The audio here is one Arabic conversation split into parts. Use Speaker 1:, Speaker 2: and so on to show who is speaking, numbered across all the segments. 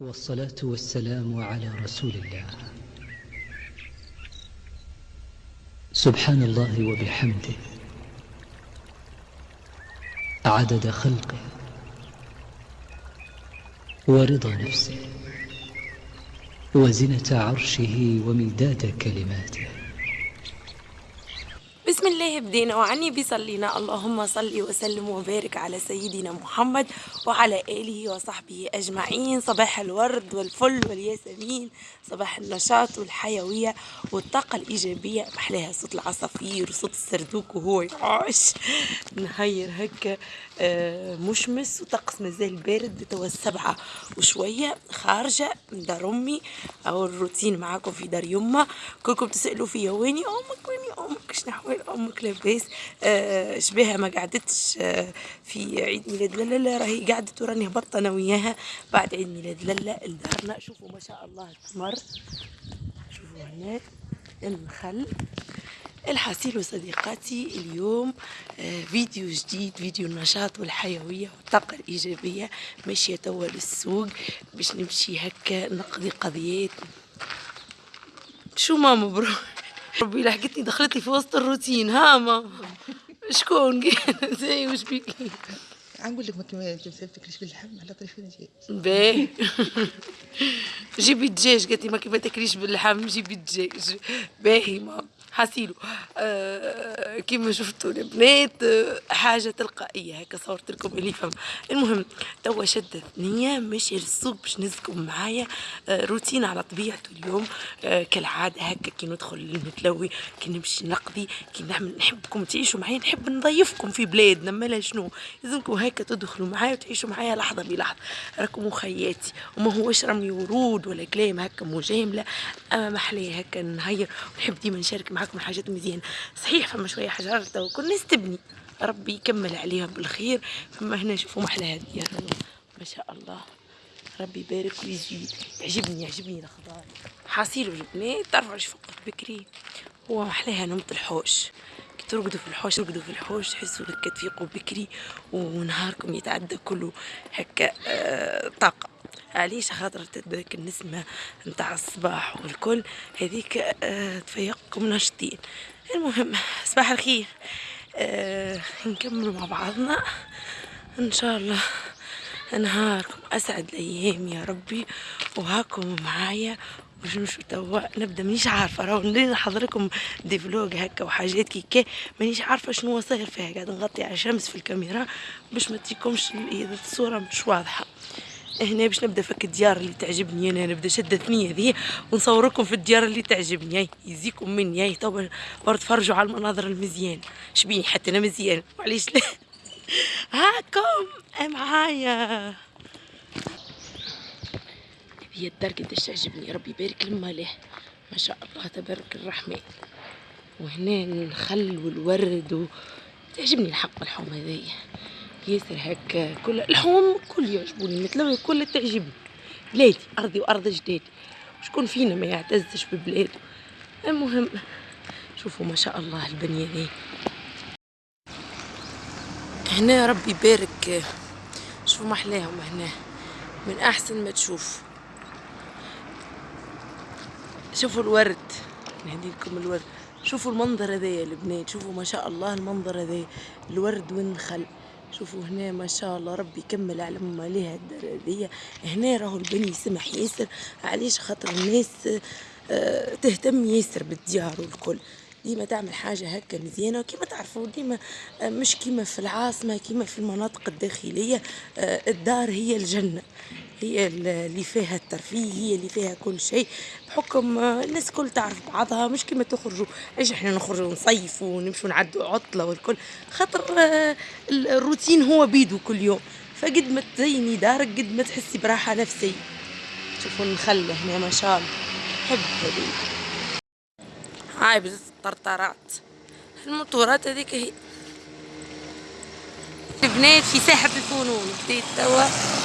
Speaker 1: والصلاة والسلام على رسول الله. سبحان الله وبحمده. عدد خلقه. ورضا نفسه. وزنة عرشه ومداد كلماته.
Speaker 2: بسم الله بدينا وعني بيصلينا. اللهم صل وسلم وبارك على سيدنا محمد وعلى آله وصحبه أجمعين. صباح الورد والفل والياسمين. صباح النشاط والحيوية والطاقة الإيجابية. محلاها صوت العصافير وصوت السردوك وهو يعاش نهير هكا آه، مشمس وطقس مازال بارد توا السبعة وشوية. خارجة من دار أمي. أو الروتين معاكم في دار يما. كلكم تسألوا فيا ويني أمك ويني أمك؟ شنو أحوال أمك لاباس. آه شبيها ما قعدتش آه في عيد ميلاد لالا. لا راهي قعدت وراني هبطت أنا وياها بعد عيد ميلاد لالا. لدارنا شوفوا ما شاء الله التمر شوفوا هناك النخل الحصيل وصديقاتي اليوم آه، فيديو جديد فيديو النشاط والحيوية والطاقة الإيجابية ماشية توا للسوق باش نمشي هكا نقضي قضيات. شو ماما برو ربي لحقتني دخلت لي في وسط الروتين ها ماما؟ شكون؟ زي وش بيكي
Speaker 3: نقول لك ما كما تمسكتكش باللحم على طريق الدجاج
Speaker 2: باهي. جيبي الدجاج قالت لي ما كيف تاكليش باللحم جيبي الدجاج. باهي ماما. حاسيلو آه كيما شفتوا البنات آه حاجة تلقائية هكا صورت لكم اللي فهم المهم توا شدت نيه ماشيه للسوق باش نزكم معايا آه روتين على طبيعته اليوم. آه كالعادة هكا كي ندخل المتلوي كي نمشي نقضي كي نعمل نحبكم تعيشوا معايا نحب نضيفكم في بلادنا مالا شنو. لازمكم هكا تدخلوا معايا وتعيشوا معايا لحظة بلحظة. راكم خياتي. وما هوش رمي ورود ولا كلام هكا مجاملة. أما محلية هكا نهير ونحب ديما نشارك معاكم معاكم الحاجات مزيانة. صحيح فما شوية حجارة تو كل الناس تبني ربي يكمل عليها بالخير. فما هنا شوفوا محلى هذه ما شاء الله. ربي يبارك ويزيد. يعجبني يعجبني الخضار حاصيل البنات تعرفوا فوق بكري؟ هو محلاها نومة الحوش. ترقدوا في الحوش ترقدوا في الحوش تحسوا هكا تفيقوا بكري ونهاركم يتعدى كله هكا آه طاقة. علاش خاطر تذاك النسمة نتاع الصباح والكل هذيك آه تفيقكم ناشطين. المهم صباح الخير. آه نكملوا مع بعضنا. إن شاء الله نهاركم أسعد الأيام يا ربي وهاكم معايا باش نمشوا توا. نبدأ مانيش عارفة راهو نحضر لكم des vlogs هكا وحاجات كيكا مانيش عارفة شنو صاير فيها. قاعد نغطي على الشمس في الكاميرا باش ما تجيكمش الصورة مش واضحة. هنا باش نبدا فك الديار اللي تعجبني أنا نبدا شده ثنيه ذي ونصوركم في الديار اللي تعجبني. يزيكم مني. هاي تو تفرجوا على المناظر المزيان. شبيني حتى أنا مزيان. معليش. لا هاكم معايا هي الدار قداش تعجبني. ربي يبارك لما له. ما شاء الله تبارك الرحمن. وهنا الخل والورد و... تعجبني الحق الحوم هذيا ياسر هكا كل الحوم كل يعجبوني مثل كل تعجبني بلادي أرضي وأرض جدادي شكون فينا ما يعتزش ببلاده. المهم شوفوا ما شاء الله البنية ذي هنا ربي يبارك. شوفوا محلاهم هنا. من أحسن ما تشوف. شوفوا الورد. نهدي لكم الورد. شوفوا المنظر هذايا البنات. شوفوا ما شاء الله المنظر هذايا. الورد والنخل شوفوا هنا ما شاء الله ربي يكمل على ما ليها الدار هنا راهو البني سمح ياسر علاش؟ خاطر الناس آه تهتم ياسر بالديار والكل. ديما تعمل حاجة هكا مزيانة وكيما تعرفوا ديما آه مش كيما في العاصمة كيما في المناطق الداخلية آه الدار هي الجنة. اللي فيها الترفيه هي اللي فيها كل شيء بحكم الناس كل تعرف بعضها مش كما تخرجوا. إيش إحنا نخرجوا نصيفوا ونمشوا نعدوا عطلة والكل؟ خاطر الروتين هو بيدو كل يوم. فقد ما تزيني دارك قد ما تحسي براحة نفسية. شوفوا النخله هنا ما شاء الله. حب هذه هاي بزز الطرطرات. الموتورات هذيك هي بنات في ساحة الفنون. بديت توا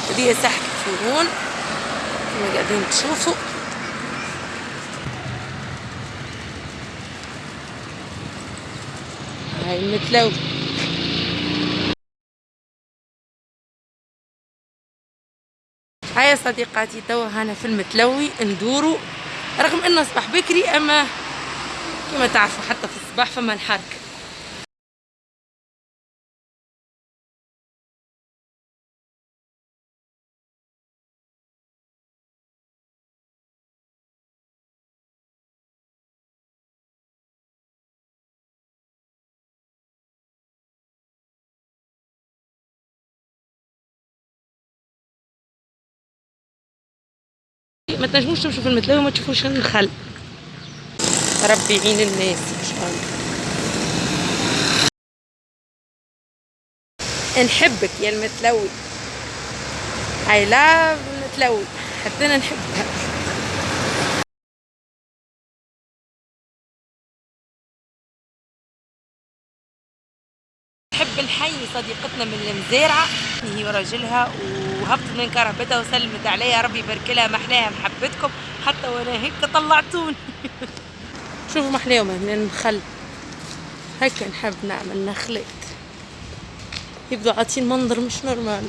Speaker 2: هذه ساحة الفنون. كما قاعدين تشوفوا. هاي المتلو هيا صديقاتي توا هنا في المتلوي ندورو. رغم إنه صباح بكري أما كما تعرفوا حتى في الصباح فما الحركه ما تنجموش تمشوا في المتلاوي وما تشوفوش النخل ربي يعين الناس إن شاء الله. نحبك يا المتلوي. I love المتلوي. حتى أنا نحبها. نحب الحي صديقتنا من المزارعة هي وراجلها وهبطت من كرهبتها وسلمت عليها. ربي يبارك لها محلاها محبتكم. حتى وأنا هيك طلعتوني. شوفوا محلاهم من النخل هكا نحب نعمل نخلات يبدو عاطين منظر مش normal.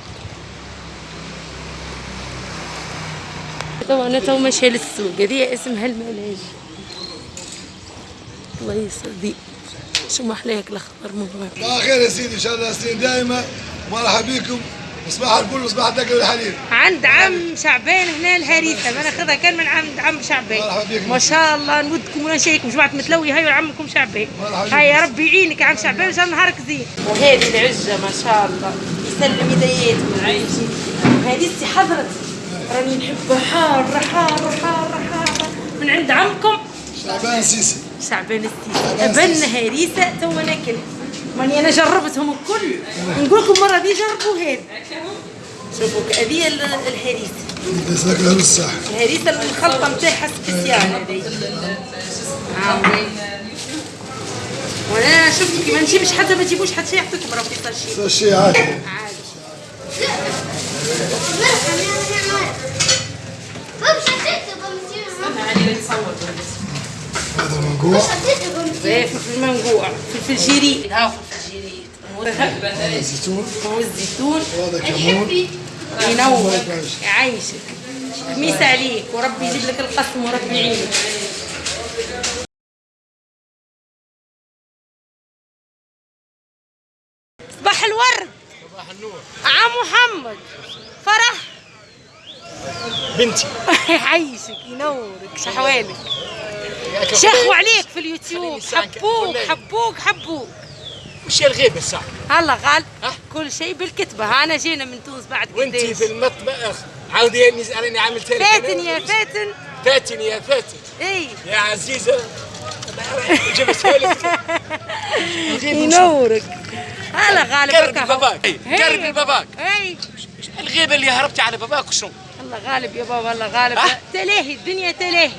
Speaker 2: تو أنا تو ماشيه للسوق هذه اسمها الملاج الله يسعدك شو محلاك الأخضر مهم
Speaker 4: الله خير يا سيدي إن شاء الله سنين دائما مرحبا بكم. صباح الفل وصباح الدقل والحليب
Speaker 2: عند عم شعبان هنا الهريسه ما ناخذها كان من عند عم شعبان.
Speaker 4: مرحبا بك.
Speaker 2: ما شاء الله نودكم ونشيكم جماعة متلوي هاي عمكم شعبان. هاي يا ربي يعينك. يا عم شعبان إن شاء الله نهارك زين. وهذه العجه ما شاء الله. يسلم يدياتكم عايشين وهذه حضرت. راني نحبها حارة حارة حارة حارة. من عند عمكم؟
Speaker 4: شعبان سيسي
Speaker 2: شعبان السيسي.
Speaker 4: شعبان
Speaker 2: ابن
Speaker 4: السيسي.
Speaker 2: هريسه تو ناكلها ماني أنا جربتهم الكل. نقول لكم مرة دي جربوا هذا شوفوا هذه ال-
Speaker 4: الهريسة. نص ساعه
Speaker 2: الهريسة الخلطة نتاعها spéciale. هذه آه. وأنا شفت كي ما نجيبش حتى ما تجيبوش حتى شيء يعطيكم راه في
Speaker 4: صار شيء عادي.
Speaker 2: عادي.
Speaker 4: هذا منقوع
Speaker 2: زي في المنقوع في الجيري ها في الجيري
Speaker 4: هذا زيتون
Speaker 2: والزيتون
Speaker 4: وهذا كمون.
Speaker 2: ينور يعيشك. خميس عليك وربي يجيب لك القسم وربي يعينك. صباح الورد
Speaker 4: صباح النور.
Speaker 2: عم محمد. فرح.
Speaker 5: بنتي.
Speaker 2: يعيشك ينورك شحوالك شخوا عليك. في اليوتيوب. حبوك حبوك حبوك.
Speaker 5: وش الغيبة الساعة
Speaker 2: هلا غال؟ كل شيء بالكتبة. أنا جينا من تونس بعد قديش؟
Speaker 5: في المطبخ عاودي راني عامل تاني.
Speaker 2: فاتن يا فاتن.
Speaker 5: فاتن يا فاتن.
Speaker 2: إي.
Speaker 5: يا عزيزة. جبتها لك
Speaker 2: ينورك. هلا غالب هو.
Speaker 5: باباك
Speaker 2: يا
Speaker 5: باباك
Speaker 2: إي.
Speaker 5: الغيبة اللي هربتي على باباك وشنو؟
Speaker 2: الله غالب يا بابا الله غالب؟ تلاهي الدنيا تلاهي.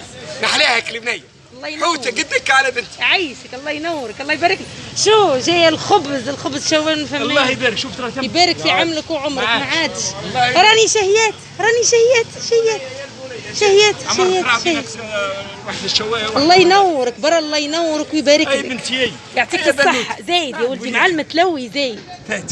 Speaker 5: نحلاها كلمنية.
Speaker 2: الله ينور.
Speaker 5: حوته قدك على بنتي.
Speaker 2: يعيشك الله ينورك الله يبارك لك. شو جاي الخبز الخبز شو فما
Speaker 5: الله يبارك شوف ترى
Speaker 2: يبارك في عمرك وعمرك ما. عادش. راني شهيات راني شهيات شهيات شهيات
Speaker 5: عمرك
Speaker 2: شهيات شهيات.
Speaker 5: آه، واحد الشوايه
Speaker 2: الله ينورك برا الله ينورك ويبارك
Speaker 5: أي
Speaker 2: لك.
Speaker 5: بنتي
Speaker 2: يعطيك. الصحة. زايد يا ولدي مع المتلوي زايد.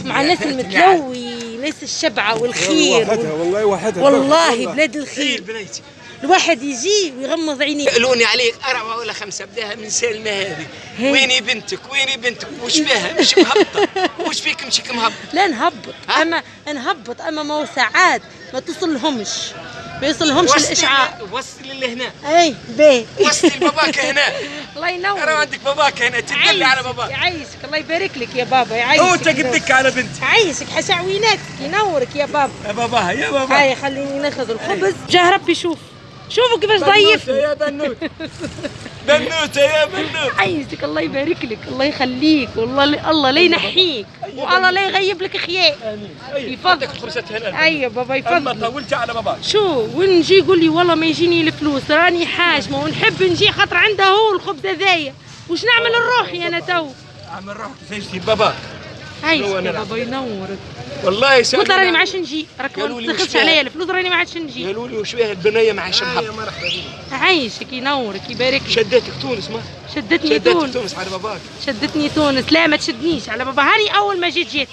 Speaker 2: مع الناس المتلوي ناس الشبعة والخير.
Speaker 6: وحدها والله وحدها.
Speaker 2: والله بلاد الخير.
Speaker 5: بنيتي
Speaker 2: الواحد يجي ويغمض عينيه.
Speaker 5: يسألوني عليك أربعة ولا خمسة بداها من سالمة هذه. ويني بنتك؟ ويني بنتك؟ وش بها؟ مش مهبطة. وش فيك مشيك مهبط
Speaker 2: لا نهبط؟ أما نهبط. أما ما هو ساعات ما توصلهمش ما يوصلهمش الإشعاع.
Speaker 5: وصلي اللي هنا.
Speaker 2: أي باهي
Speaker 5: وصلي لباباك هنا.
Speaker 2: الله
Speaker 5: أنا
Speaker 2: ينور
Speaker 5: عندك باباك هنا. تدلي على باباك.
Speaker 2: يعيشك. الله يبارك لك يا بابا. يعيشك.
Speaker 5: هو تقدك على بنتي
Speaker 2: يعيشك. حشعويناتك. ينورك يا بابا.
Speaker 5: يا باباها يا بابا
Speaker 2: هاي خليني ناخذ الخبز. جاه ربي شوف شوفوا كيفاش ضيف
Speaker 5: يا بنوت بنوتة يا بنوت
Speaker 2: عايزك الله يبارك لك الله يخليك والله الله لا ينحيك. والله لا يغيب لك خياء
Speaker 5: آمين. اي
Speaker 2: يفضل.
Speaker 5: عندك الخبزات هنا.
Speaker 2: اي يا بابا
Speaker 5: أما
Speaker 2: يفضل
Speaker 5: طولتي على باباك.
Speaker 2: شو وين نجي يقول لي والله ما يجيني الفلوس راني حاجمة ونحب نجي خاطر عنده هو الخبز هذايا. وش نعمل لروحي أنا تو؟
Speaker 5: عمل روحك هو
Speaker 2: يا
Speaker 5: أنا
Speaker 2: بابا ينورك.
Speaker 5: والله
Speaker 2: قلت له راني ما عادش نجي راك ما
Speaker 5: فيها؟
Speaker 2: عليا. الفلوس راني ما عادش نجي
Speaker 5: قالوا لي وش بها البنية ما عايشة مهبط
Speaker 2: عايشك ينورك يبارك لك
Speaker 5: شدتك تونس ما؟
Speaker 2: شدتني
Speaker 5: شدتك
Speaker 2: تونس.
Speaker 5: تونس على باباك.
Speaker 2: شدتني تونس. لا ما تشدنيش على بابا هاني أول ما جيت جيت.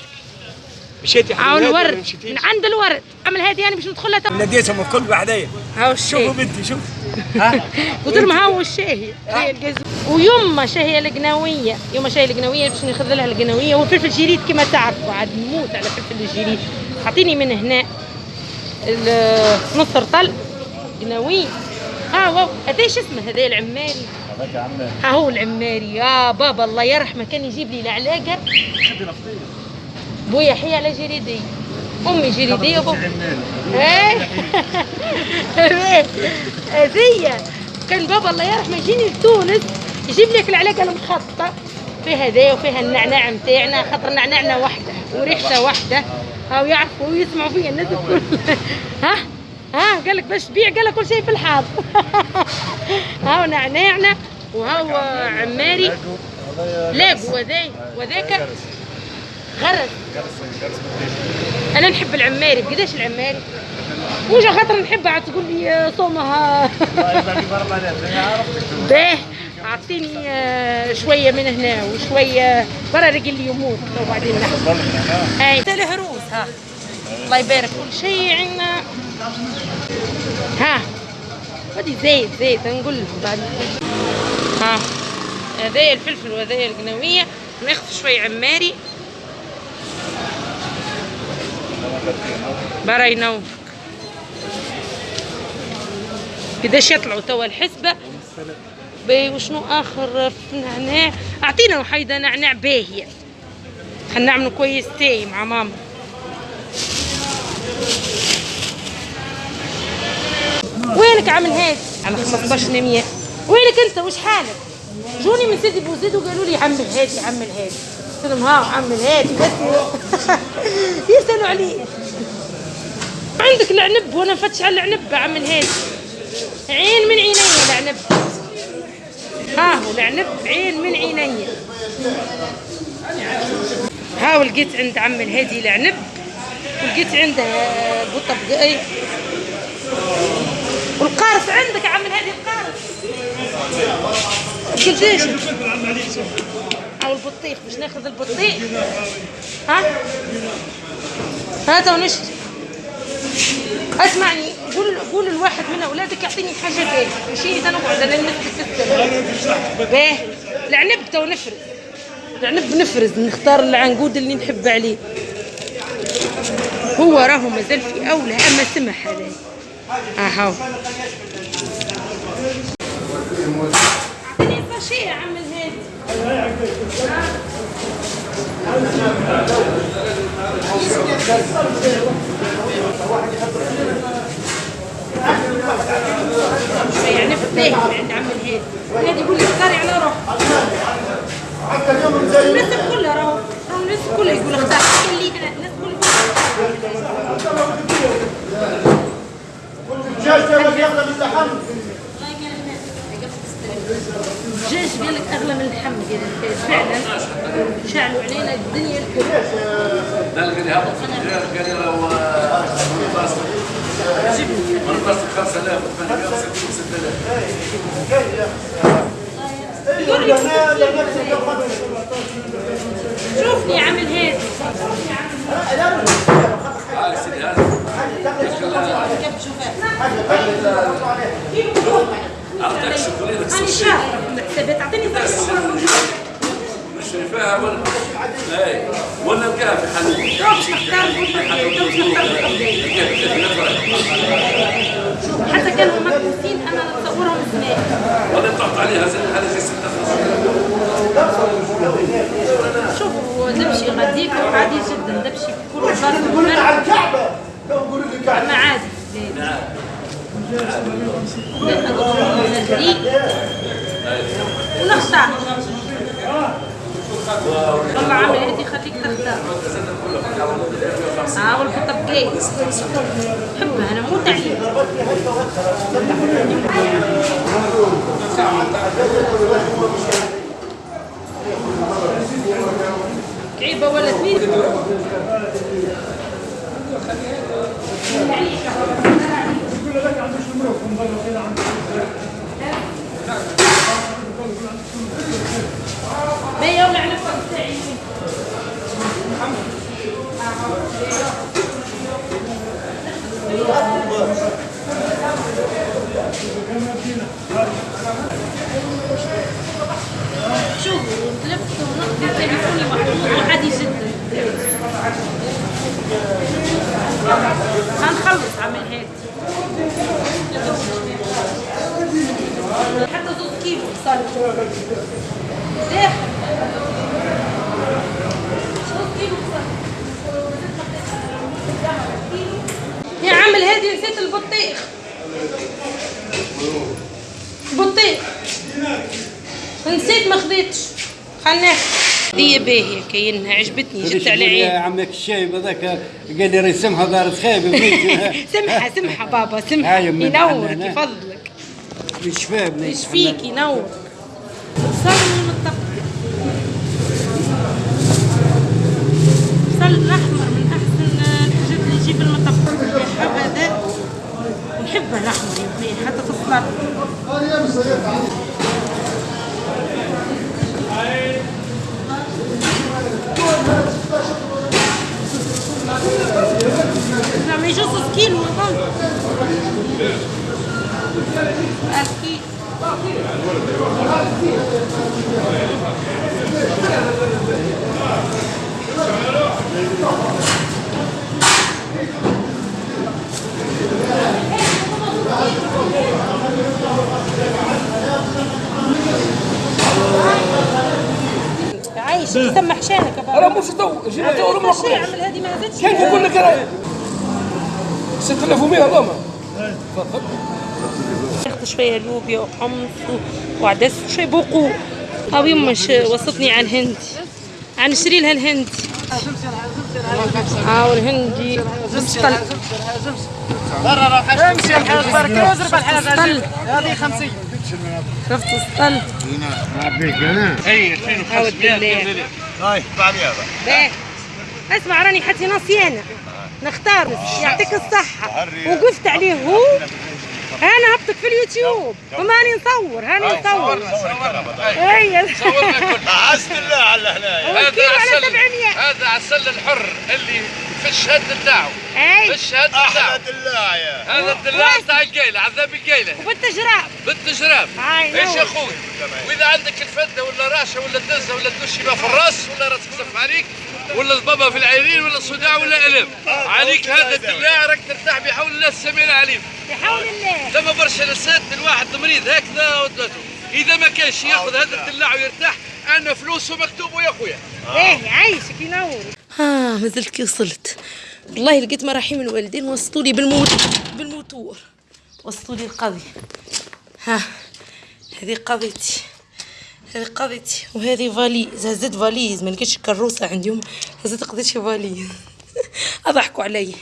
Speaker 5: مشيتي
Speaker 2: هاو الورد؟ من عند الورد. عمل هادي أنا باش ندخلها تو
Speaker 5: ناديتهم الكل بعدين
Speaker 2: هاو
Speaker 5: شوفوا
Speaker 2: الشاي
Speaker 5: بنتي شوف. ها؟
Speaker 2: قلت لهم هاو الشاهي. ويما شاهية القناوية يما شاهية القناوية باش ناخذ لها القناوية والفلفل الجريد كما تعرفوا. عاد نموت على فلفل الجريد اعطيني من هنا. نص رطل قناوي ها واو هذا إيش اسمه؟ هذا العماري. ها هو العماري. يا بابا الله يرحمه. كان يجيب لي العلاقة. بويا حي على جريدية أمي جريدية وبابا إيه؟ هذية كان بابا الله يرحمه يجيني لتونس يجيب لك العلاقة المخططة. فيها ذا وفيها النعناع متاعنا خاطر نعناعنا وحدة وريحته وحدة. هاو يعرفوا ويسمعوا فيا الناس الكل. ها؟ ها؟ قال لك باش تبيع قال لك كل شيء في الحاضر. هاو نعناعنا وهاو عماري. لاقو وذاي وذاك غرس أنا نحب العماري. قداش العماري؟ وجا خاطر نحبها عاد تقول لي صومها. باه أعطيني آه، شوية من هنا وشوية. برا رجل لي يموت. وبعدين نحن أي. الهروس ها. الله يبارك. كل شيء عندنا. ها. ودي زيت زيت. نقول لهم بعد. ها. هذايا الفلفل وهذايا القناويه ناخذ شوي عماري. برا ينوفك قداش يطلعوا توا الحسبة؟ باهي وشنو آخر نعناع؟ أعطينا وحيدة نعناع باهية. خلينا نعملوا كويس تاي مع ماما. وينك عامل هاد؟ على 15 100 وينك أنت؟ وش حالك؟ جوني من سيدي بوزيد وقالوا لي عمل هادي عمل هادي. قلت لهم ها عمل هادي بس. يسألوا عليه عندك العنب وأنا نفتش على العنب عمل هادي عين من عيني العنب ها هو العنب عين من عيني. ها ولقيت عند عم الهادي العنب ولقيت عنده قطة بقاي والقارص عندك عم الهادي القارص قديش أو البطيخ باش ناخذ البطيخ؟ ها؟ هذا ونشتي اسمعني قول قول لواحد من أولادك يعطيني حاجة باهي ماشي أنا نقعد أنا نمسك باهي العنب تو نفرز العنب نفرز نختار العنقود اللي نحب عليه. هو راهو مازال في أولى أما سمح هذا ها هاو اعطيني عم الهادي. يعني فتاه عند عم الهادي الهادي يقول لي اختاري على روحك الناس كلها راهو راهو الناس كلها يقول اختار حتى اللي هنا الناس الدجاج قال لك أغلى من اللحم الفاس فعلا. شعلوا علينا الدنيا الكل.
Speaker 6: لا قال لي هبط. قال لي لو منتصف منتصف 5000 860 6000
Speaker 2: شوفني عم الهادي
Speaker 6: تعال سيدي هذا. اعطيك شوكولاته
Speaker 2: أنا شاطره في الحسابات اعطيني فرصه
Speaker 6: مش شايفاها ولا اي ولا
Speaker 2: شوفوا نمشي غاديك عادي جدا نمشي في كل بلاصه
Speaker 4: على الكعبه لو نقول لك
Speaker 2: ما عادي ونختار والله عامل هادي خليك تختار ها والقطه بقاي حبها أنا موت عليها كعيبه ولا اثنين ما يولع نفسك تاعي نعمل هادي حتى زوز كيلو بصل داخل زوز كيلو بصل يا عم الهادي نسيت البطيخ بطيخ نسيت ما خذيتش خلنا هي باهية كاينها عجبتني جبت على
Speaker 7: يا
Speaker 2: عين
Speaker 7: عمك الشايب هذاك قال لي رسمها دار خايب
Speaker 2: سمحة سمحة بابا
Speaker 7: من
Speaker 2: ينورك. يفضلك
Speaker 7: الشباب
Speaker 2: إيش فيك ينور بصل المطبخ بصل الاحمر من احسن الحاجات اللي يجيب المطبخ يحب هذا نحبه الاحمر يا أخوي حتى في السلطه نعم يجوز كيلو أكيد شانك يا بابا.
Speaker 6: أنا مش دو جينا دور
Speaker 2: ما عمل هذه ما زادش
Speaker 6: كيف يقول لك أنا 6100 اللهم
Speaker 2: اخذ شوية لوبيا وحمص وعدس وشويه بقول أو يما ش- وصتني على الهندي عن نشري لها الهندي ها والهندي بالسطل
Speaker 8: امشي الحاج بركة وزرب الحاج هذه. 50
Speaker 2: شفت؟ السطل هاو الدلاع
Speaker 4: هاي. بعدي هذا
Speaker 2: باهي اسمع راني حتى نصيانة. نختار. يعطيك الصحة. وقفت عليه هو. أنا هبطك في اليوتيوب. وماني نصور هاني نصور اي
Speaker 4: عزت الله على هنا
Speaker 2: والكيلو على 700
Speaker 6: هذا عسل الحر اللي في الشهد نتاعو في
Speaker 2: اي
Speaker 6: الشهد نتاعو
Speaker 4: أحلى دلاع يا
Speaker 6: هذا الدلاع تاع القيلة عذاب القيلة
Speaker 2: وبالتجراب
Speaker 6: بالتجراب. إيش يا. أخوي؟ وإذا عندك الفدة ولا راشة ولا دزة ولا تدشي في الرأس ولا راسك صف عليك ولا الضبه في العينين ولا صداع ولا ألم عليك هذا الدلاع راك ترتاح بحول الله السميع العليم.
Speaker 2: بحول الله
Speaker 6: ثم برشا نسات الواحد مريض هكذا ودته إذا ما كانش ياخذ هذا الدلاع ويرتاح أنا فلوسه مكتوبه يا خويا.
Speaker 2: باهي عايشك ينور ها ما زلت كي وصلت. والله لقيت مراحيم الوالدين وصلوا لي بالموت بالموتور. وصلوا لي القضية ها هذه قضيتي هذه قضيتي وهذه فاليز. هزت فاليز ما لقيتش كروسة عندهم هزت قضيت شي فاليز. أضحكوا علي.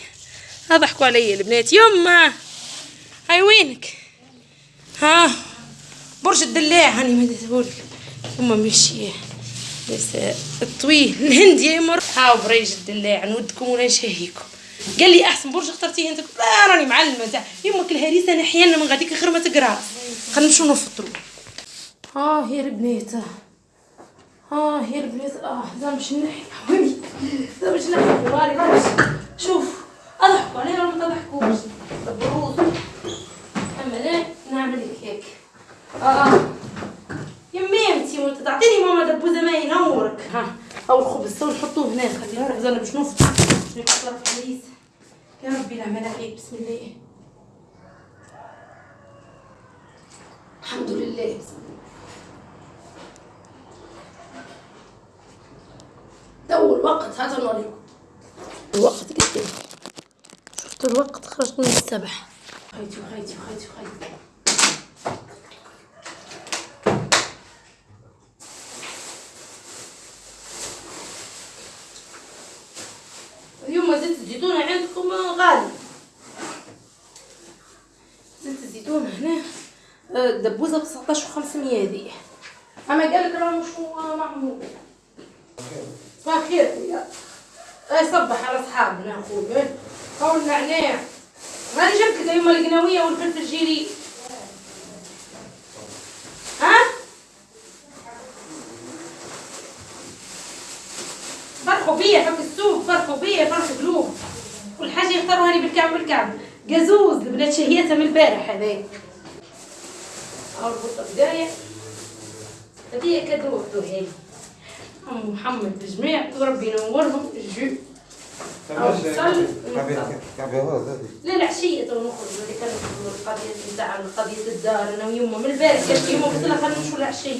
Speaker 2: أضحكوا علي البنات. يما! هاي وينك؟ ها؟ برج الدلاع هاني ما ديتهولك ثم مشي الطويل. الهندي يمر هاو بريج الدلاع نودكم ولا نشهيكم. قال لي أحسن برج اخترتيه أنت. لا راني معلمة. تاع يمك الهريسة أنا أحيانا من غاديك غير ما تقرأ. خلينا نمشيو نفطروا آه يا البنات آه يا البنات آه لا مش نحي. لا مش نحي. شوف أضحكوا علينا ولا ما تضحكوش. لا نعمل لك هيك. آه يمي أنتي وانت تعطيني ماما دبوزة ما ينورك. ها أو الخبز تو نحطوه هنا خليه الخبز أنا باش نفطر باش طرف حديث يا ربي العمل عليك بسم الله. الحمد لله. بسم الله تو الوقت هذا نوريكم. الوقت قدام شفت الوقت خرجت من السبح. خيتي وخيتي وخيتي وخيتي اليوم زيت الزيتون عندكم غالي. زيت الزيتون هنا آه، دبوزة ب 19500 هذه. أما قال لك راه مش هو معمول صباح الخير خويا اي صبح على اصحابنا أخويا. قول النعناع راني جبت لك اليوم القناويه والفلفل الجيري. ها؟ فرحوا بيا في السوق فرحوا بيا فرحوا قلوب كل حاجة يختاروها لي بالكعب بالكعب قزوز البنات شهيتها من البارح هذاك. هاو البطة بداية. هذه cadeau هذه عم محمد بجميع وربي ينورهم الجو لا العشية تو نخرج اللي كانت القضية نتاع قضية الدار. أنا ويما من البارح قالت لي يما قلت لها خلينا نمشوا العشية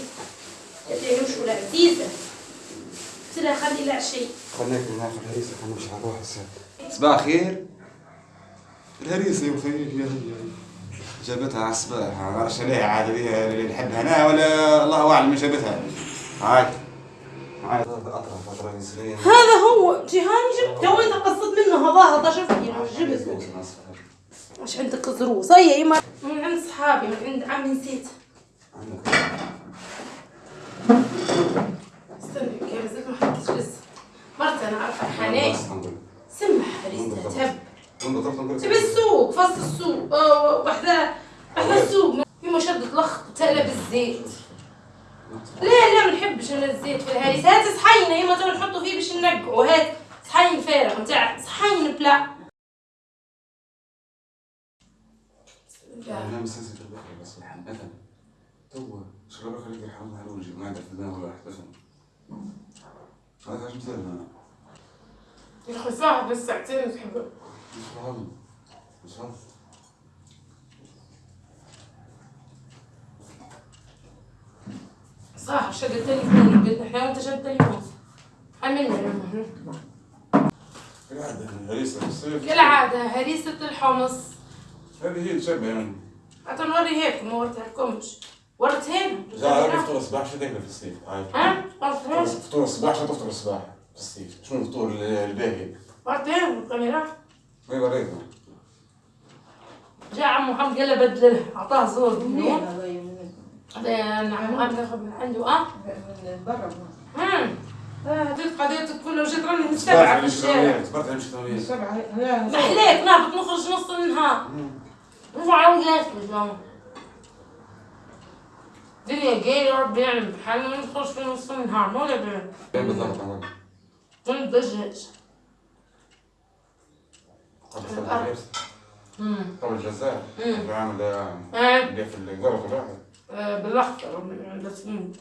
Speaker 2: قالت لي نمشوا لعزيزة قلت لها خلي العشية
Speaker 9: خليك ناخذ الهريسة خلينا نمشي على روح صباح الخير. الهريسة يا هي جابتها على الصباح. ما نعرفش عليها عاد اللي نحبها. أنا ولا الله أعلم من جابتها. هاي.
Speaker 2: هذا هو جيهاني جبته وانت قصد منه هذا هذا أنا جبته مش عندك زروس هيا يما من عند صحابي من عند عمي نسيت. استنى كيف زلت ما حكيتش لسه مرت أنا عارفه حنان سمح ريستا تهب تبي السوق؟ فصل السوق. وحدة وحدة السوق. يما شدت لخ تقلى بالزيت لا لا ما نحبش أنا الزيت في الهريسة. هات صحين يما تو نحطوا فيه باش ننقعوا هات صحين فارغ نتاع صحين بلا.
Speaker 9: أنا مسلسل البحر بس مثلا تو شرب خليك يحرم على وجهي ما عندك في الدنيا ولا واحد هذا مثال أنا.
Speaker 2: يا أخي صاحب بس ساعتين تحبه.
Speaker 9: مش فاهم مش فاهم
Speaker 2: صاحب شد التليفون قلت إحنا وانت شد التليفون حملنا
Speaker 9: كالعادة الهريسة في الصيف.
Speaker 2: كالعادة هريسة الحمص.
Speaker 9: هذه هي تشبه يعني.
Speaker 2: حتى نوري هيك ما وريتها لكمش وريتها
Speaker 9: جا فطور الصباح شو تاكله في الصيف؟ هاي
Speaker 2: ها؟
Speaker 9: فطور الصباح شو تفطر الصباح في الصيف؟ شنو الفطور الباهي؟
Speaker 2: وريتها الكاميرا
Speaker 9: ما وريتنا
Speaker 2: جاء عمو محمد قال له بدله أعطاه زور. عمو محمد ياخذ من عنده آه.
Speaker 3: من برا
Speaker 2: امم هذيك قضيتك كلها وجيت راني متبعة في الشارع
Speaker 9: صبرت على
Speaker 3: سبعة لا
Speaker 2: محليك نهبط نخرج نص النهار. نرجع ونجلس بالجامعة الدنيا جاية ربي يعلم بحالنا ما ندخلش في نص النهار ما ولا بين
Speaker 9: فين بالضبط؟
Speaker 2: ما ندجاج
Speaker 9: قبل الجزائر. عامل اللي في القرف الواحد.
Speaker 2: بالاخضر عند سمين